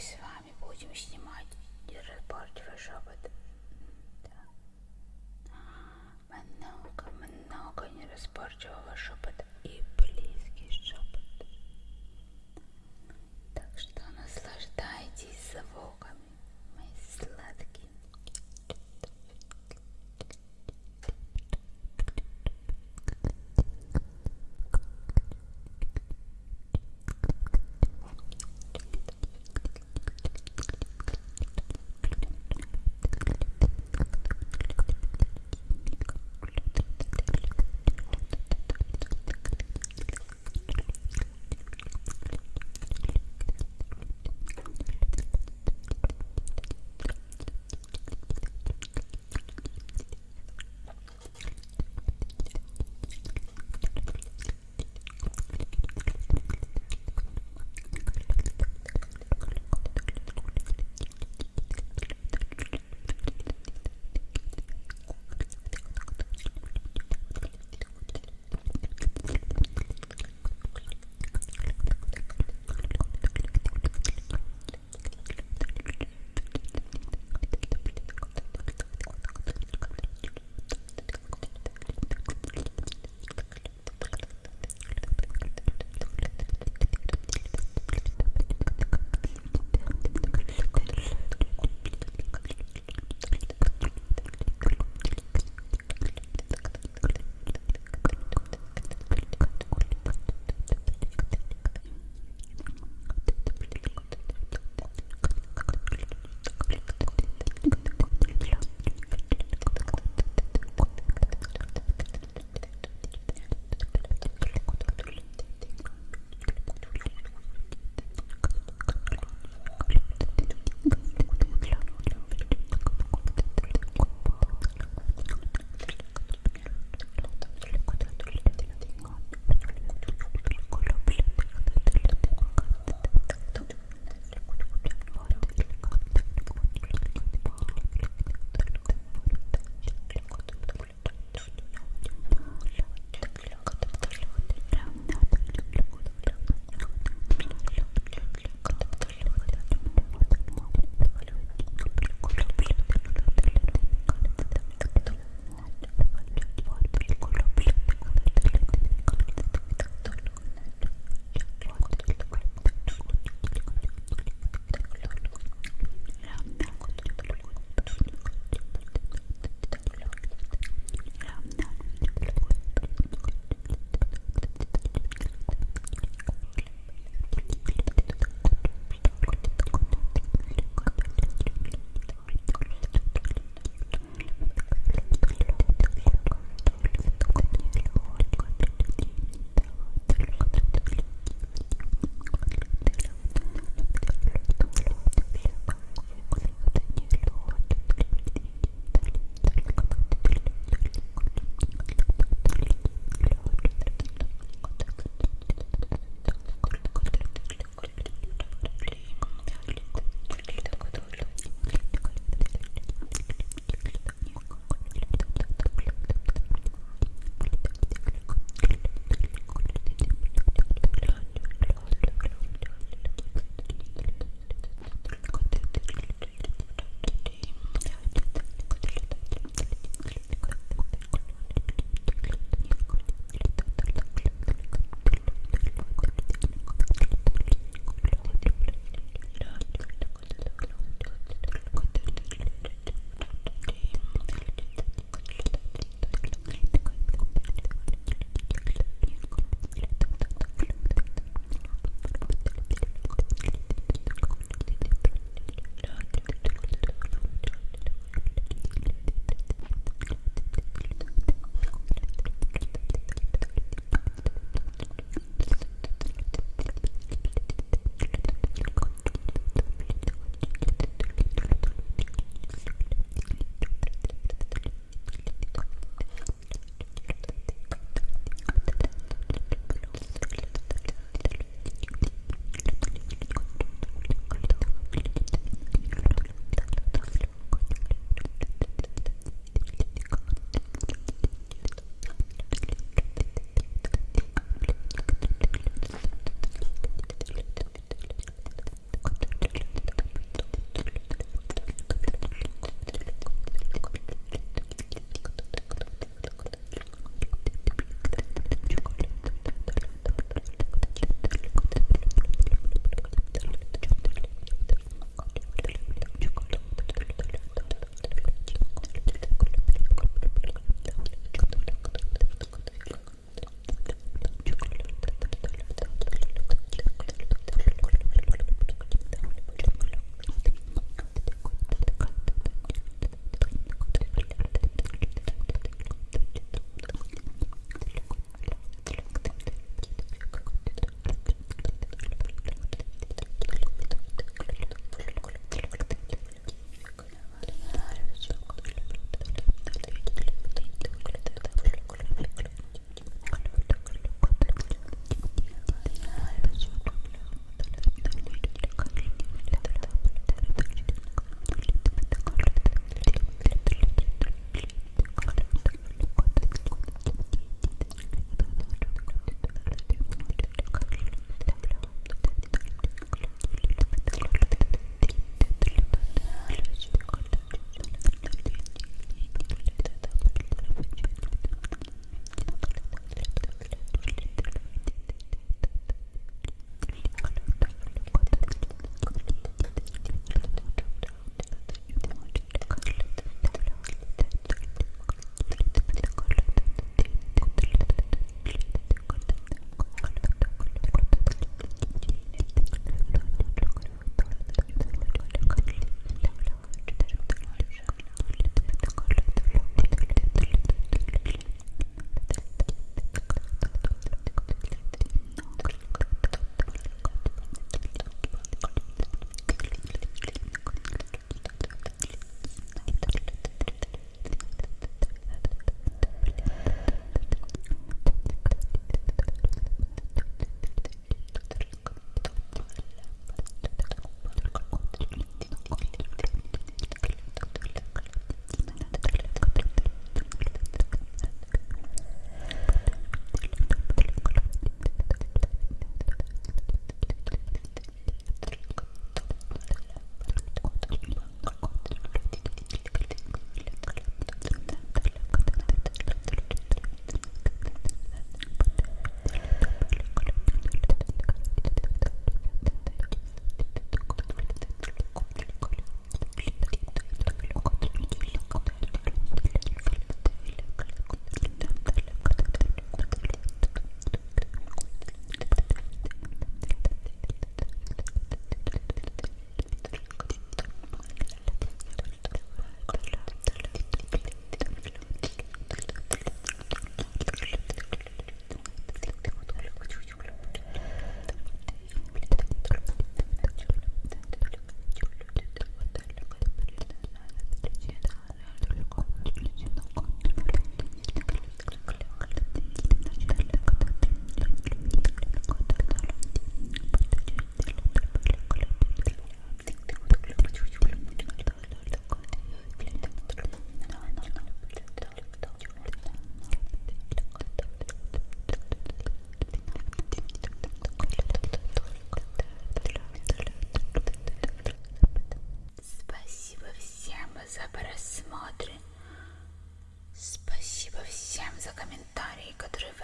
с вами будем снимать разборчивый шепот. Да. Много, много неразборчивого шепота.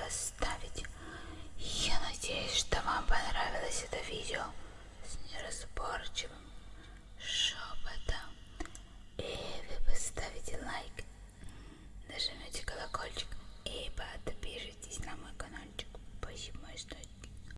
оставить. Я надеюсь, что вам понравилось это видео с неразборчивым